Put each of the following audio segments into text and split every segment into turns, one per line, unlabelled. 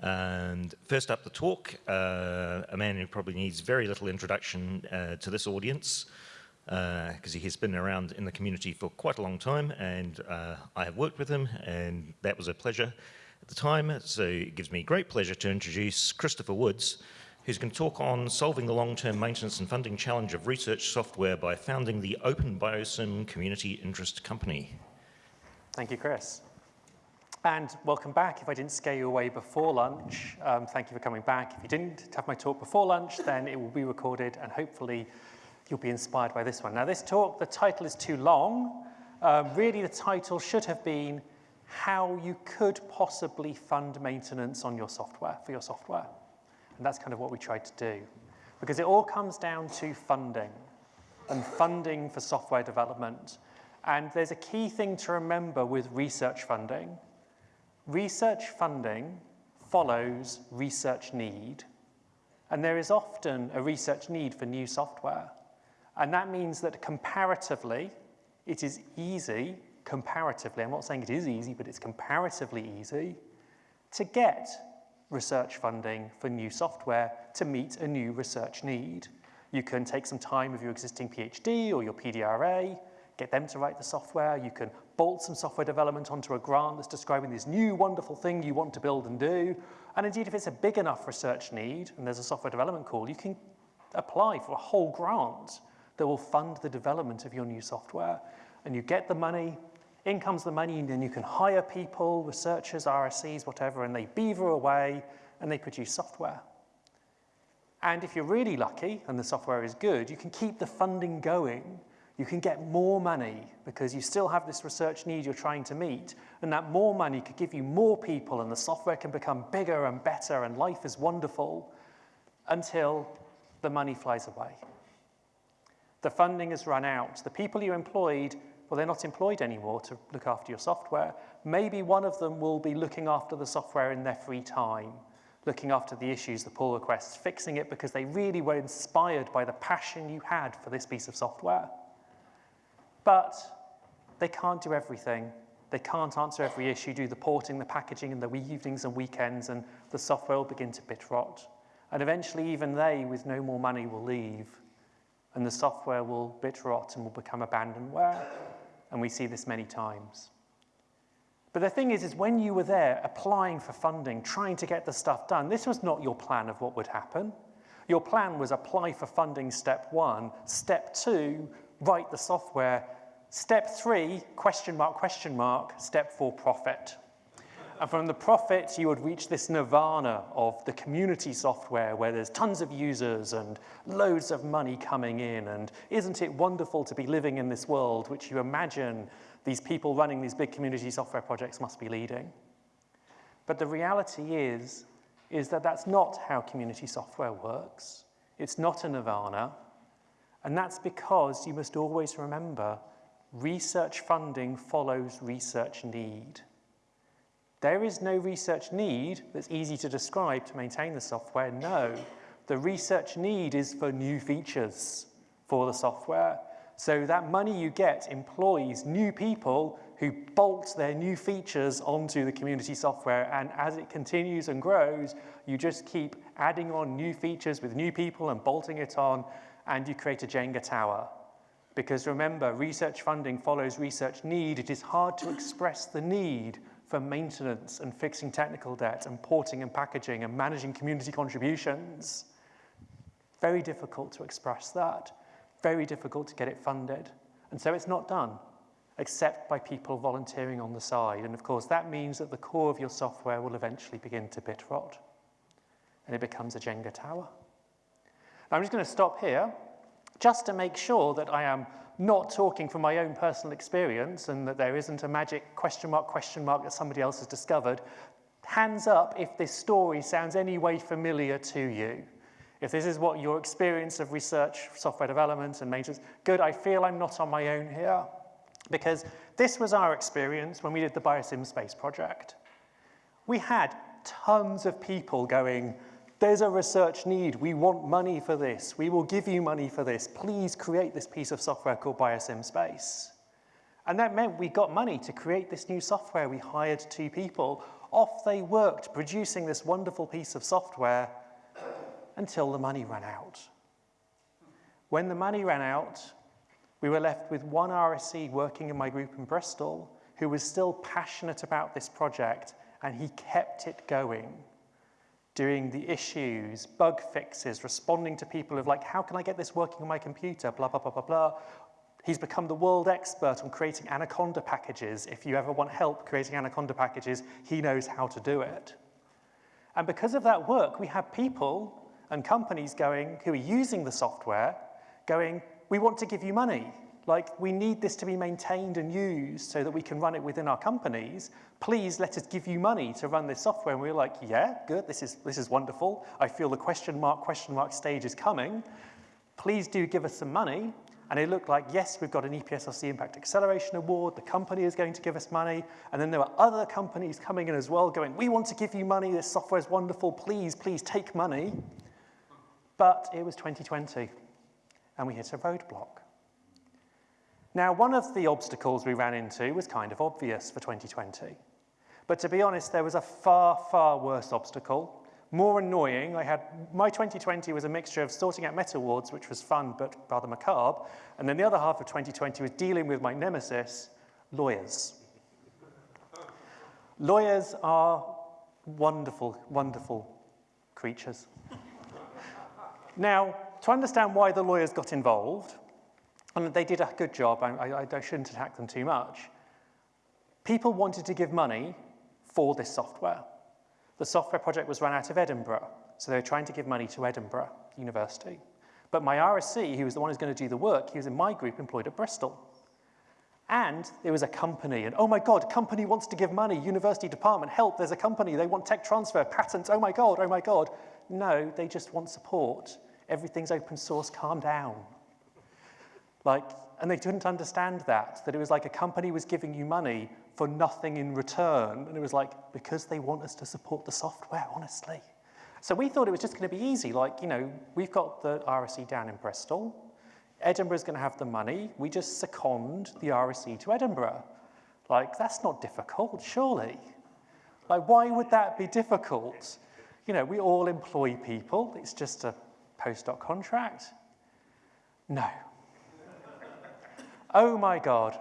And first up the talk, uh, a man who probably needs very little introduction uh, to this audience, because uh, he has been around in the community for quite a long time, and uh, I have worked with him, and that was a pleasure at the time. So it gives me great pleasure to introduce Christopher Woods, who's going to talk on solving the long-term maintenance and funding challenge of research software by founding the Open Biosim Community Interest Company.
Thank you, Chris. And welcome back. If I didn't scare you away before lunch, um, thank you for coming back. If you didn't have my talk before lunch, then it will be recorded and hopefully you'll be inspired by this one. Now this talk, the title is too long. Um, really the title should have been how you could possibly fund maintenance on your software, for your software. And that's kind of what we tried to do. Because it all comes down to funding and funding for software development. And there's a key thing to remember with research funding Research funding follows research need, and there is often a research need for new software. And that means that comparatively, it is easy, comparatively, I'm not saying it is easy, but it's comparatively easy, to get research funding for new software to meet a new research need. You can take some time with your existing PhD or your PDRA, get them to write the software, you can bolt some software development onto a grant that's describing this new wonderful thing you want to build and do. And indeed, if it's a big enough research need and there's a software development call, you can apply for a whole grant that will fund the development of your new software. And you get the money, in comes the money, and then you can hire people, researchers, RSEs, whatever, and they beaver away and they produce software. And if you're really lucky and the software is good, you can keep the funding going you can get more money because you still have this research need you're trying to meet, and that more money could give you more people and the software can become bigger and better and life is wonderful until the money flies away. The funding has run out. The people you employed, well, they're not employed anymore to look after your software. Maybe one of them will be looking after the software in their free time, looking after the issues, the pull requests, fixing it because they really were inspired by the passion you had for this piece of software. But they can't do everything. They can't answer every issue, do the porting, the packaging, and the evenings and weekends, and the software will begin to bit rot. And eventually, even they, with no more money, will leave, and the software will bit rot and will become abandonware. And we see this many times. But the thing is, is when you were there applying for funding, trying to get the stuff done, this was not your plan of what would happen. Your plan was apply for funding step one. Step two, write the software Step three, question mark, question mark, step four, profit. And from the profit, you would reach this nirvana of the community software where there's tons of users and loads of money coming in. And isn't it wonderful to be living in this world which you imagine these people running these big community software projects must be leading? But the reality is, is that that's not how community software works. It's not a nirvana. And that's because you must always remember research funding follows research need. There is no research need that's easy to describe to maintain the software, no. The research need is for new features for the software. So that money you get employs new people who bolt their new features onto the community software and as it continues and grows, you just keep adding on new features with new people and bolting it on and you create a Jenga tower. Because remember, research funding follows research need. It is hard to express the need for maintenance and fixing technical debt and porting and packaging and managing community contributions. Very difficult to express that. Very difficult to get it funded. And so it's not done, except by people volunteering on the side. And of course, that means that the core of your software will eventually begin to bit rot. And it becomes a Jenga tower. Now, I'm just going to stop here just to make sure that I am not talking from my own personal experience and that there isn't a magic question mark, question mark that somebody else has discovered, hands up if this story sounds any way familiar to you. If this is what your experience of research, software development and maintenance, good, I feel I'm not on my own here. Because this was our experience when we did the BioSimSpace project. We had tons of people going, there's a research need. We want money for this. We will give you money for this. Please create this piece of software called BioSimSpace. And that meant we got money to create this new software. We hired two people. Off they worked, producing this wonderful piece of software until the money ran out. When the money ran out, we were left with one RSE working in my group in Bristol who was still passionate about this project and he kept it going, doing the issues, bug fixes, responding to people of like, how can I get this working on my computer, blah, blah, blah, blah, blah. He's become the world expert on creating Anaconda packages. If you ever want help creating Anaconda packages, he knows how to do it. And because of that work, we have people and companies going who are using the software going, we want to give you money. Like, we need this to be maintained and used so that we can run it within our companies. Please let us give you money to run this software. And we are like, yeah, good, this is, this is wonderful. I feel the question mark, question mark stage is coming. Please do give us some money. And it looked like, yes, we've got an EPSRC Impact Acceleration Award. The company is going to give us money. And then there were other companies coming in as well going, we want to give you money. This software is wonderful. Please, please take money. But it was 2020 and we hit a roadblock. Now, one of the obstacles we ran into was kind of obvious for 2020. But to be honest, there was a far, far worse obstacle, more annoying. I had, my 2020 was a mixture of sorting out MetaWards, which was fun but rather macabre, and then the other half of 2020 was dealing with my nemesis, lawyers. lawyers are wonderful, wonderful creatures. now, to understand why the lawyers got involved, and they did a good job, I, I, I shouldn't attack them too much, people wanted to give money for this software. The software project was run out of Edinburgh, so they were trying to give money to Edinburgh University. But my RSE, who was the one who's going to do the work, he was in my group employed at Bristol. And there was a company, and oh my God, company wants to give money, university department, help, there's a company, they want tech transfer, patents, oh my God, oh my God. No, they just want support everything's open source, calm down. Like, and they didn't understand that, that it was like a company was giving you money for nothing in return. And it was like, because they want us to support the software, honestly. So we thought it was just going to be easy. Like, you know, we've got the RSE down in Bristol. Edinburgh's going to have the money. We just second the RSE to Edinburgh. Like, that's not difficult, surely. Like, why would that be difficult? You know, we all employ people. It's just a postdoc contract? No. Oh my God.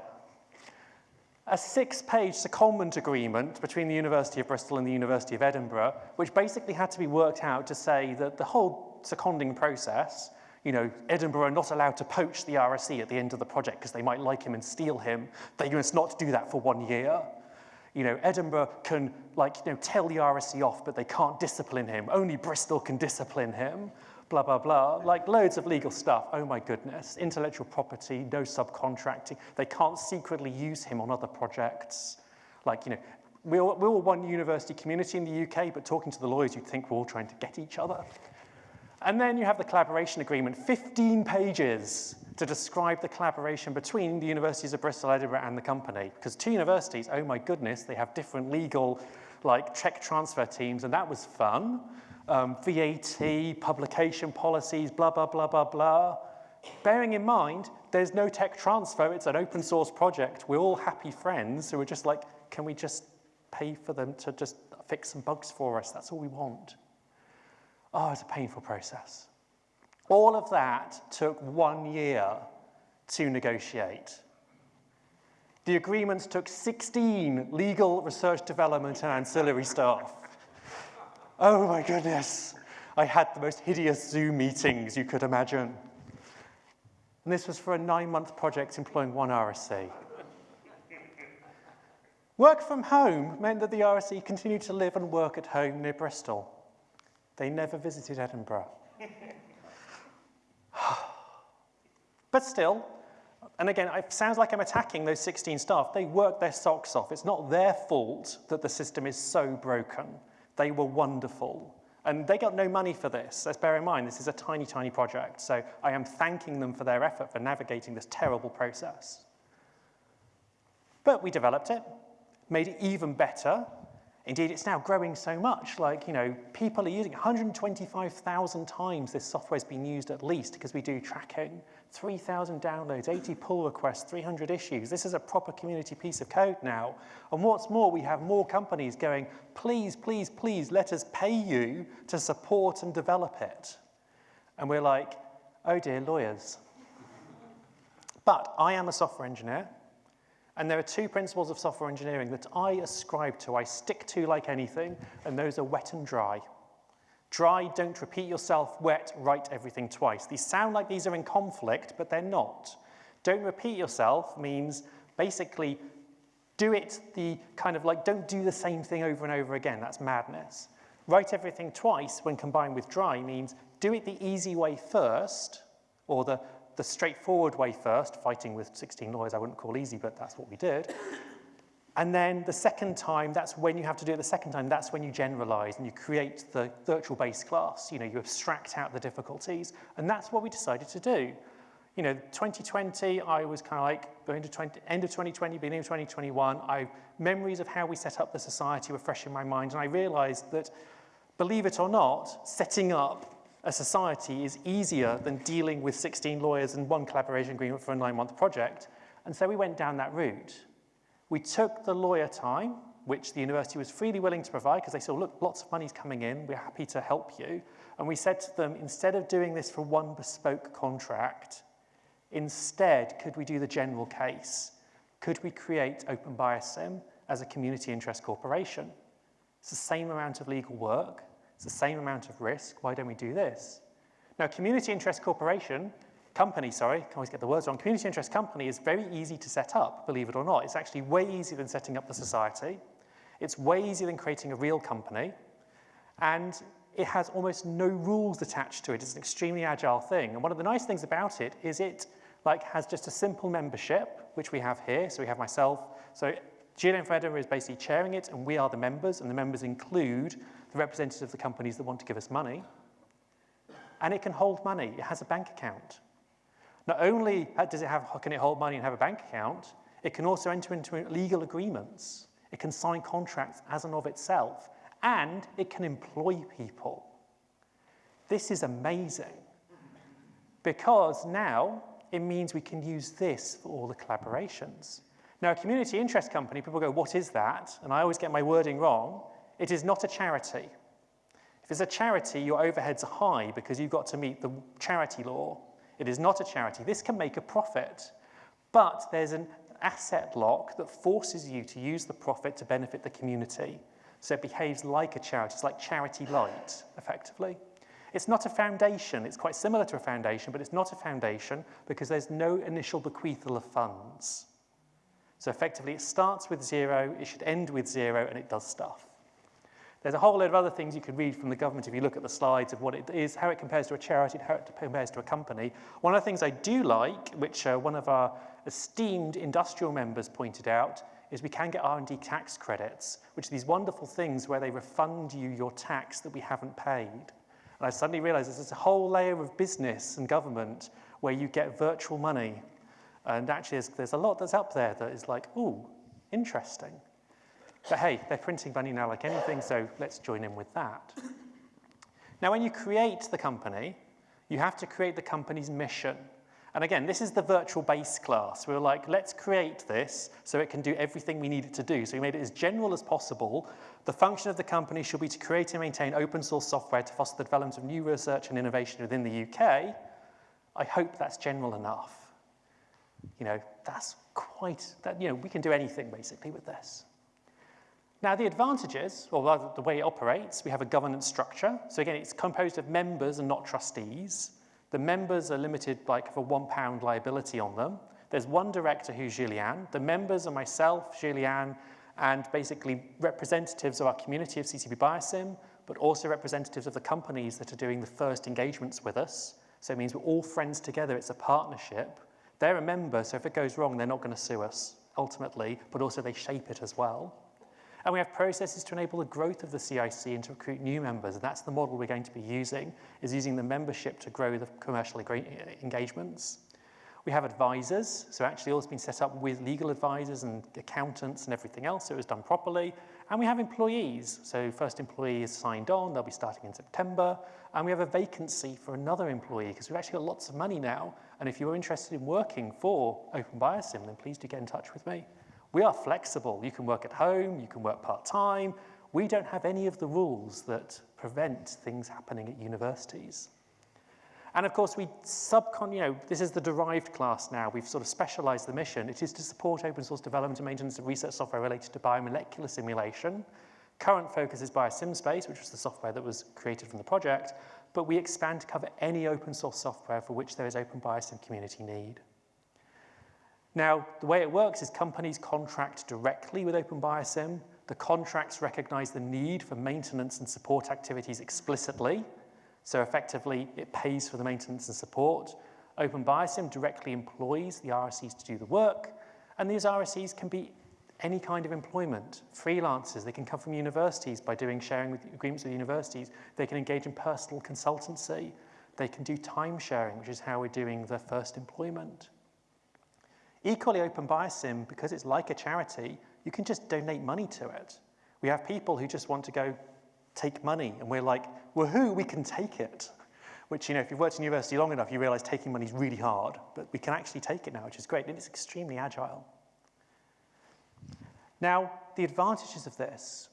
A six-page secondment agreement between the University of Bristol and the University of Edinburgh, which basically had to be worked out to say that the whole seconding process, you know, Edinburgh are not allowed to poach the RSE at the end of the project because they might like him and steal him. They must not do that for one year. You know, Edinburgh can, like, you know, tell the RSE off, but they can't discipline him. Only Bristol can discipline him blah, blah, blah, like loads of legal stuff. Oh my goodness, intellectual property, no subcontracting. They can't secretly use him on other projects. Like, you know, we're, we're all one university community in the UK, but talking to the lawyers, you'd think we're all trying to get each other. And then you have the collaboration agreement, 15 pages to describe the collaboration between the universities of Bristol, Edinburgh and the company. Because two universities, oh my goodness, they have different legal like tech transfer teams and that was fun um, VAT, publication policies, blah, blah, blah, blah, blah. Bearing in mind, there's no tech transfer, it's an open source project. We're all happy friends who are just like, can we just pay for them to just fix some bugs for us? That's all we want. Oh, it's a painful process. All of that took one year to negotiate. The agreements took 16 legal research development and ancillary staff. Oh my goodness. I had the most hideous Zoom meetings you could imagine. And this was for a nine-month project employing one RSE. Work from home meant that the RSE continued to live and work at home near Bristol. They never visited Edinburgh. but still, and again, it sounds like I'm attacking those 16 staff. They worked their socks off. It's not their fault that the system is so broken. They were wonderful. And they got no money for this. Let's bear in mind, this is a tiny, tiny project. So I am thanking them for their effort for navigating this terrible process. But we developed it, made it even better. Indeed, it's now growing so much, like, you know, people are using 125,000 times this software's been used at least because we do tracking. 3,000 downloads, 80 pull requests, 300 issues. This is a proper community piece of code now. And what's more, we have more companies going, please, please, please, let us pay you to support and develop it. And we're like, oh dear, lawyers. But I am a software engineer. And there are two principles of software engineering that I ascribe to, I stick to like anything, and those are wet and dry. Dry, don't repeat yourself. Wet, write everything twice. These sound like these are in conflict, but they're not. Don't repeat yourself means basically do it the kind of like, don't do the same thing over and over again. That's madness. Write everything twice when combined with dry means do it the easy way first, or the the straightforward way first, fighting with 16 lawyers I wouldn't call easy, but that's what we did. And then the second time, that's when you have to do it the second time, that's when you generalize and you create the virtual base class. You know, you abstract out the difficulties. And that's what we decided to do. You know, 2020, I was kind of like going to 20, end of 2020, beginning of 2021, I, memories of how we set up the society were fresh in my mind. And I realized that, believe it or not, setting up a society is easier than dealing with 16 lawyers and one collaboration agreement for a nine-month project. And so we went down that route. We took the lawyer time, which the university was freely willing to provide because they said, look, lots of money's coming in, we're happy to help you. And we said to them, instead of doing this for one bespoke contract, instead, could we do the general case? Could we create Open Biosim as a community interest corporation? It's the same amount of legal work, it's the same amount of risk. Why don't we do this? Now, community interest corporation, company, sorry, I always get the words wrong. Community interest company is very easy to set up, believe it or not. It's actually way easier than setting up the society. It's way easier than creating a real company. And it has almost no rules attached to it. It's an extremely agile thing. And one of the nice things about it is it like has just a simple membership, which we have here. So we have myself. So Gillian Federer is basically chairing it, and we are the members, and the members include the representatives of the companies that want to give us money. And it can hold money. It has a bank account. Not only uh, does it have, can it hold money and have a bank account, it can also enter into legal agreements. It can sign contracts as and of itself, and it can employ people. This is amazing because now it means we can use this for all the collaborations. Now, a community interest company, people go, what is that? And I always get my wording wrong. It is not a charity. If it's a charity, your overheads are high because you've got to meet the charity law. It is not a charity. This can make a profit, but there's an asset lock that forces you to use the profit to benefit the community. So it behaves like a charity. It's like charity light, effectively. It's not a foundation. It's quite similar to a foundation, but it's not a foundation because there's no initial bequeathal of funds. So effectively, it starts with zero, it should end with zero, and it does stuff. There's a whole load of other things you could read from the government if you look at the slides of what it is, how it compares to a charity, how it compares to a company. One of the things I do like, which uh, one of our esteemed industrial members pointed out, is we can get R&D tax credits, which are these wonderful things where they refund you your tax that we haven't paid. And I suddenly realized there's a whole layer of business and government where you get virtual money. And actually, there's, there's a lot that's up there that is like, ooh, interesting. But hey, they're printing money now like anything, so let's join in with that. Now, when you create the company, you have to create the company's mission. And again, this is the virtual base class. We were like, let's create this so it can do everything we need it to do. So we made it as general as possible. The function of the company should be to create and maintain open source software to foster the development of new research and innovation within the UK. I hope that's general enough. You know, that's quite, that, you know, we can do anything basically with this. Now, the advantages, or rather the way it operates, we have a governance structure. So again, it's composed of members and not trustees. The members are limited like for one pound liability on them. There's one director who's Julianne. The members are myself, Julianne, and basically representatives of our community of CCP Biosim, but also representatives of the companies that are doing the first engagements with us. So it means we're all friends together. It's a partnership. They're a member, so if it goes wrong, they're not going to sue us ultimately, but also they shape it as well. And we have processes to enable the growth of the CIC and to recruit new members. And that's the model we're going to be using, is using the membership to grow the commercial engagements. We have advisors, so actually all has been set up with legal advisors and accountants and everything else, so it was done properly. And we have employees. So first employee is signed on, they'll be starting in September. And we have a vacancy for another employee because we've actually got lots of money now. And if you're interested in working for Open Biosim, then please do get in touch with me. We are flexible. You can work at home, you can work part-time. We don't have any of the rules that prevent things happening at universities. And of course, we subcon, you know, this is the derived class now. We've sort of specialized the mission. It is to support open source development and maintenance of research software related to biomolecular simulation. Current focus is BioSimSpace, which was the software that was created from the project, but we expand to cover any open source software for which there is open biosim community need. Now, the way it works is companies contract directly with Open Biosim. The contracts recognize the need for maintenance and support activities explicitly, so effectively, it pays for the maintenance and support. Open Biosim directly employs the RSEs to do the work, and these RSEs can be any kind of employment, freelancers, they can come from universities by doing sharing with, agreements with universities, they can engage in personal consultancy, they can do time sharing, which is how we're doing the first employment. Equally, Open Biosim, because it's like a charity, you can just donate money to it. We have people who just want to go take money, and we're like, woohoo, we can take it. Which, you know, if you've worked in university long enough, you realize taking money is really hard, but we can actually take it now, which is great, and it's extremely agile. Now, the advantages of this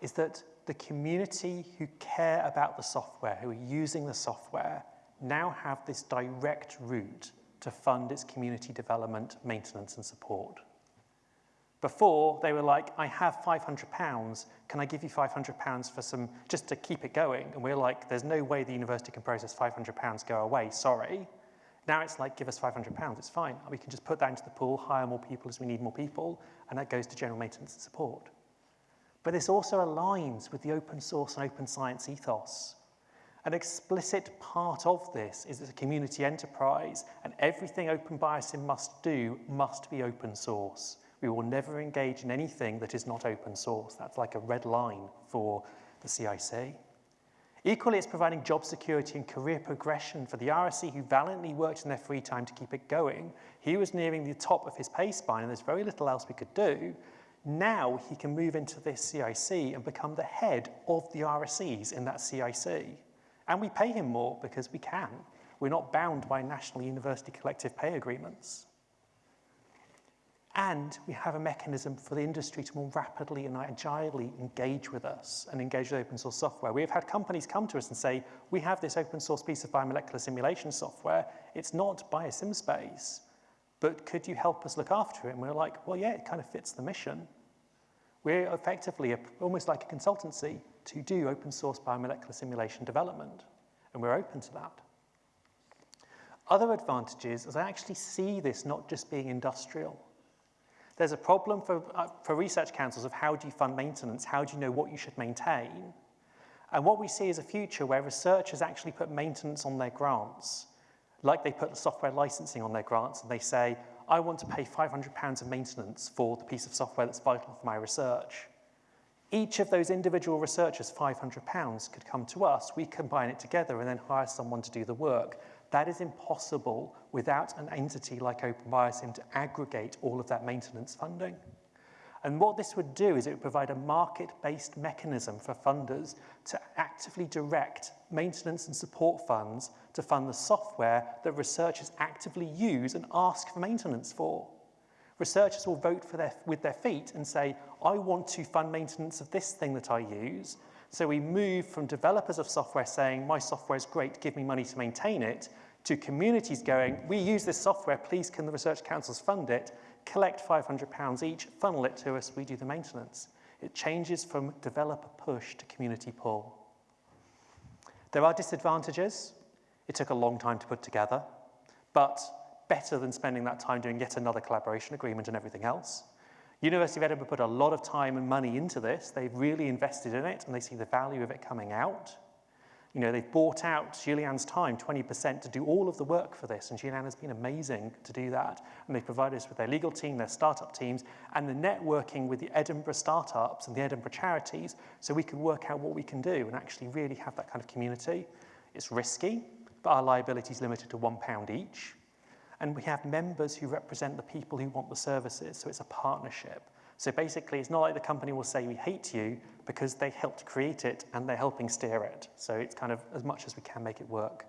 is that the community who care about the software, who are using the software, now have this direct route to fund its community development, maintenance and support. Before, they were like, I have 500 pounds, can I give you 500 pounds for some, just to keep it going? And we're like, there's no way the university can process 500 pounds, go away, sorry. Now it's like, give us 500 pounds, it's fine. We can just put that into the pool, hire more people as we need more people, and that goes to general maintenance and support. But this also aligns with the open source and open science ethos. An explicit part of this is that a community enterprise, and everything Open Biosim must do must be open source. We will never engage in anything that is not open source. That's like a red line for the CIC. Equally, it's providing job security and career progression for the RSE who valiantly worked in their free time to keep it going. He was nearing the top of his pay spine and there's very little else we could do. Now he can move into this CIC and become the head of the RSEs in that CIC. And we pay him more because we can. We're not bound by national university collective pay agreements. And we have a mechanism for the industry to more rapidly and agilely engage with us and engage with open source software. We have had companies come to us and say, we have this open source piece of biomolecular simulation software. It's not BioSimSpace, but could you help us look after it? And we're like, well, yeah, it kind of fits the mission. We're effectively a, almost like a consultancy to do open source biomolecular simulation development, and we're open to that. Other advantages is I actually see this not just being industrial. There's a problem for, uh, for research councils of how do you fund maintenance, how do you know what you should maintain? And what we see is a future where researchers actually put maintenance on their grants, like they put the software licensing on their grants, and they say, I want to pay £500 of maintenance for the piece of software that's vital for my research. Each of those individual researchers, £500, could come to us, we combine it together and then hire someone to do the work. That is impossible without an entity like Open Biosim to aggregate all of that maintenance funding. And what this would do is it would provide a market-based mechanism for funders to actively direct maintenance and support funds to fund the software that researchers actively use and ask for maintenance for. Researchers will vote their, with their feet and say, I want to fund maintenance of this thing that I use, so we move from developers of software saying, my software is great, give me money to maintain it, to communities going, we use this software, please can the research councils fund it, collect £500 each, funnel it to us, we do the maintenance. It changes from developer push to community pull. There are disadvantages. It took a long time to put together, but better than spending that time doing yet another collaboration agreement and everything else. University of Edinburgh put a lot of time and money into this. They've really invested in it and they see the value of it coming out. You know, they've bought out Julianne's time, 20%, to do all of the work for this, and Julianne has been amazing to do that. And they provide us with their legal team, their startup teams, and the networking with the Edinburgh startups and the Edinburgh charities, so we can work out what we can do and actually really have that kind of community. It's risky, but our liability is limited to one pound each. And we have members who represent the people who want the services, so it's a partnership. So basically, it's not like the company will say we hate you because they helped create it and they're helping steer it. So it's kind of as much as we can make it work.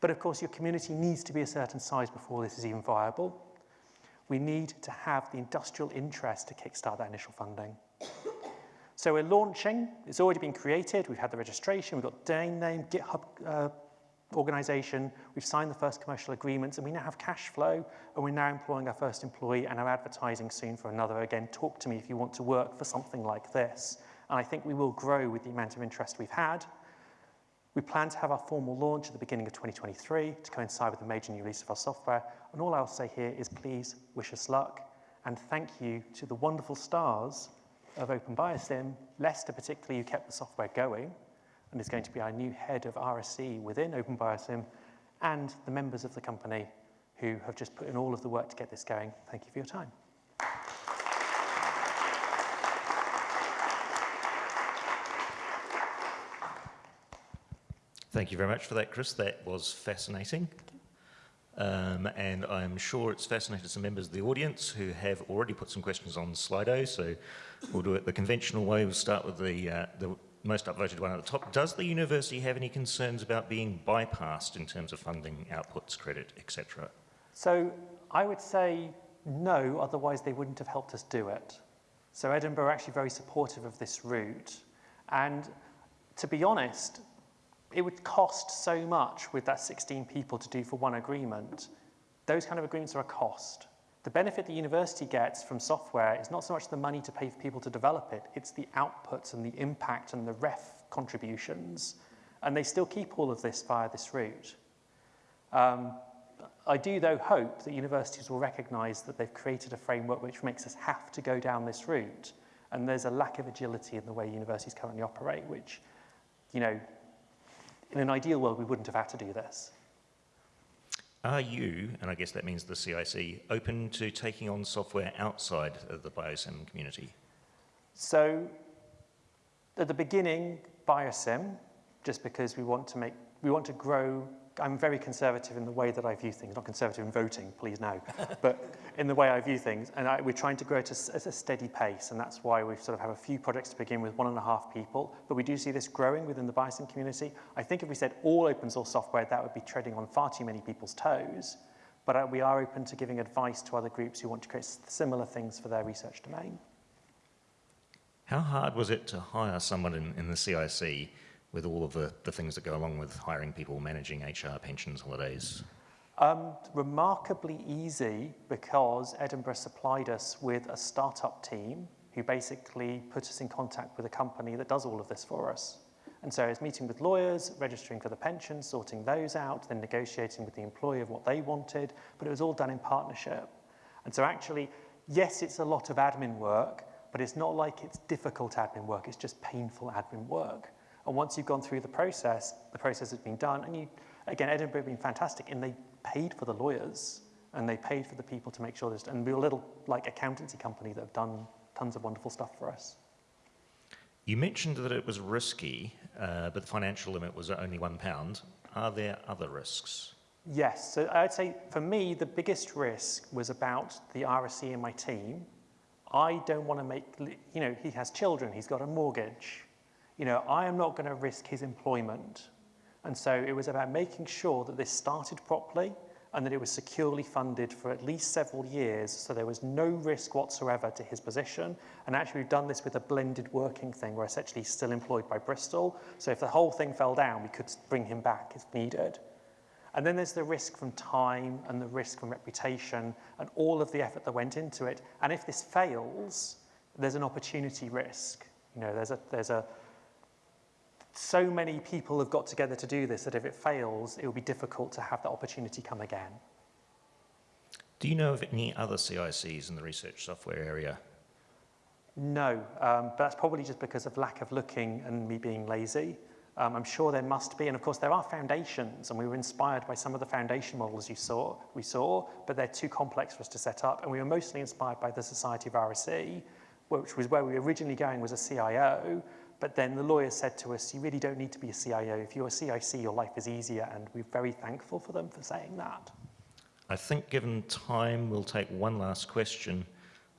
But of course, your community needs to be a certain size before this is even viable. We need to have the industrial interest to kickstart that initial funding. So we're launching, it's already been created, we've had the registration, we've got domain name, GitHub uh, organization, we've signed the first commercial agreements, and we now have cash flow, and we're now employing our first employee and are advertising soon for another. Again, talk to me if you want to work for something like this. And I think we will grow with the amount of interest we've had. We plan to have our formal launch at the beginning of 2023 to coincide with the major new release of our software. And all I'll say here is please wish us luck and thank you to the wonderful stars of Open Biosim, Lester particularly, who kept the software going and is going to be our new head of RSE within Open Biosim, and the members of the company who have just put in all of the work to get this going. Thank you for your time.
Thank you very much for that, Chris. That was fascinating. Um, and I'm sure it's fascinated some members of the audience who have already put some questions on Slido. So we'll do it the conventional way. We'll start with the, uh, the most upvoted one at the top. Does the university have any concerns about being bypassed in terms of funding, outputs, credit, etc.?
So I would say no, otherwise they wouldn't have helped us do it. So Edinburgh are actually very supportive of this route. And to be honest, it would cost so much with that 16 people to do for one agreement. Those kind of agreements are a cost. The benefit the university gets from software is not so much the money to pay for people to develop it, it's the outputs and the impact and the ref contributions. And they still keep all of this via this route. Um, I do, though, hope that universities will recognise that they've created a framework which makes us have to go down this route. And there's a lack of agility in the way universities currently operate, which, you know, in an ideal world, we wouldn't have had to do this.
Are you, and I guess that means the CIC, open to taking on software outside of the biosim community?
So at the beginning, biosim, just because we want to make, we want to grow I'm very conservative in the way that I view things, not conservative in voting, please no, but in the way I view things. And I, we're trying to grow it at a steady pace, and that's why we sort of have a few projects to begin with, one and a half people, but we do see this growing within the biosim community. I think if we said all open source software, that would be treading on far too many people's toes, but uh, we are open to giving advice to other groups who want to create similar things for their research domain.
How hard was it to hire someone in, in the CIC with all of the, the things that go along with hiring people, managing HR, pensions, holidays?
Um, remarkably easy because Edinburgh supplied us with a startup team who basically put us in contact with a company that does all of this for us. And so I was meeting with lawyers, registering for the pension, sorting those out, then negotiating with the employer of what they wanted, but it was all done in partnership. And so actually, yes, it's a lot of admin work, but it's not like it's difficult admin work, it's just painful admin work. And once you've gone through the process, the process has been done. And you, again, Edinburgh have been fantastic, and they paid for the lawyers, and they paid for the people to make sure this. And we're a little like accountancy company that have done tons of wonderful stuff for us.
You mentioned that it was risky, uh, but the financial limit was only one pound. Are there other risks?
Yes, so I'd say for me, the biggest risk was about the RSE in my team. I don't want to make, you know, he has children, he's got a mortgage, you know, I am not going to risk his employment. And so it was about making sure that this started properly and that it was securely funded for at least several years so there was no risk whatsoever to his position. And actually we've done this with a blended working thing where essentially he's still employed by Bristol. So if the whole thing fell down, we could bring him back if needed. And then there's the risk from time and the risk from reputation and all of the effort that went into it. And if this fails, there's an opportunity risk. You know, there's a, there's a, so many people have got together to do this that if it fails, it will be difficult to have that opportunity come again.
Do you know of any other CICs in the research software area?
No, um, but that's probably just because of lack of looking and me being lazy. Um, I'm sure there must be, and of course there are foundations, and we were inspired by some of the foundation models you saw, we saw, but they're too complex for us to set up, and we were mostly inspired by the Society of RSE, which was where we were originally going was a CIO, but then the lawyer said to us, you really don't need to be a CIO. If you're a CIC, your life is easier, and we're very thankful for them for saying that.
I think given time, we'll take one last question.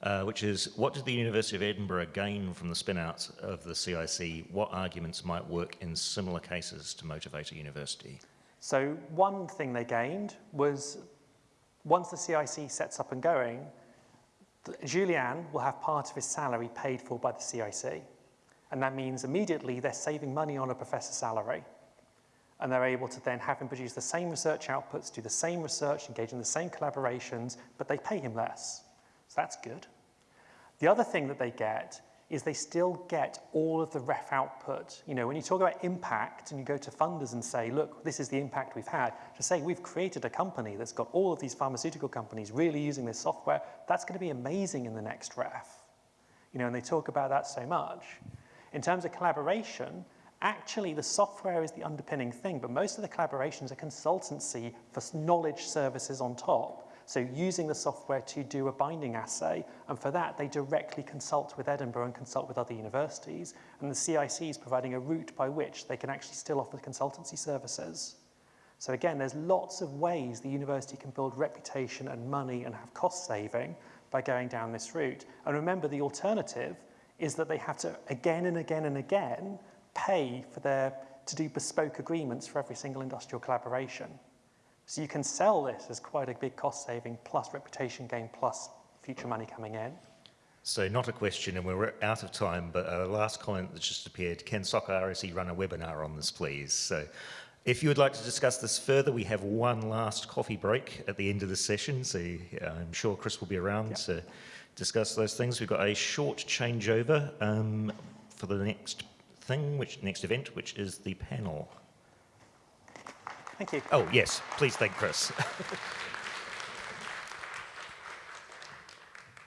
uh, which is what did the University of Edinburgh gain from the spin-out of the CIC? What arguments might work in similar cases to motivate a university?
So one thing they gained was once the CIC sets up and going, Julian will have part of his salary paid for by the CIC. And that means immediately they're saving money on a professor's salary. And they're able to then have him produce the same research outputs, do the same research, engage in the same collaborations, but they pay him less. So that's good. The other thing that they get is they still get all of the ref output. You know, when you talk about impact and you go to funders and say, look, this is the impact we've had, to say we've created a company that's got all of these pharmaceutical companies really using this software, that's going to be amazing in the next ref. You know, and they talk about that so much. In terms of collaboration, actually the software is the underpinning thing, but most of the collaborations are consultancy for knowledge services on top. So using the software to do a binding assay, and for that they directly consult with Edinburgh and consult with other universities, and the CIC is providing a route by which they can actually still offer consultancy services. So again, there's lots of ways the university can build reputation and money and have cost saving by going down this route. And remember, the alternative is that they have to again and again and again pay for their, to do bespoke agreements for every single industrial collaboration. So you can sell this as quite a big cost saving plus reputation gain plus future money coming in.
So not a question, and we're out of time, but a last comment that's just appeared. Can SOC RSE run a webinar on this, please? So if you would like to discuss this further, we have one last coffee break at the end of the session, so uh, I'm sure Chris will be around yep. to discuss those things. We've got a short changeover um, for the next thing, which next event, which is the panel.
Thank you.
Oh, yes. Please thank Chris.